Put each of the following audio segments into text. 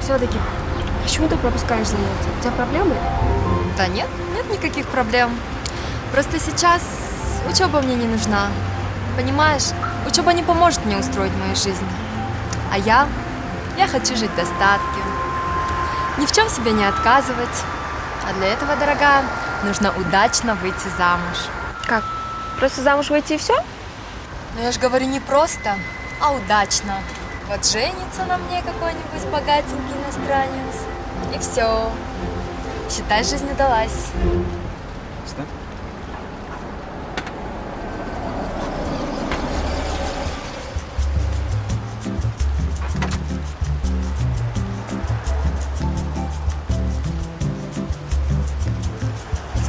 все-таки, почему ты пропускаешь занятия? У тебя проблемы? Да нет, нет никаких проблем. Просто сейчас учеба мне не нужна. Понимаешь, учеба не поможет мне устроить мою жизнь. А я, я хочу жить в достатке. Ни в чем себе не отказывать. А для этого, дорогая, нужно удачно выйти замуж. Как? Просто замуж выйти и все? Но я же говорю не просто, а удачно. Вот женится на мне какой-нибудь богатенький иностранец. И все. Считай, жизнь удалась. Что?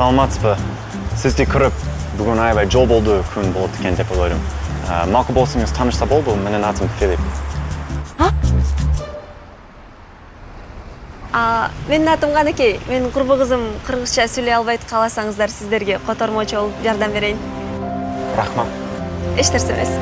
саламатсызбы сізде кіріп бүгін аябай жол болды күн болады екен деп ойлаймын мақұл болсаңыз танышса болды менің атым филипп А, менің атым Қанекей. Менің құрбы қызым қырғызша сөйлей албайды қаласаңыздар сіздерге қотармашы болып жардам берейін. рахмат Еш нәрсе емес.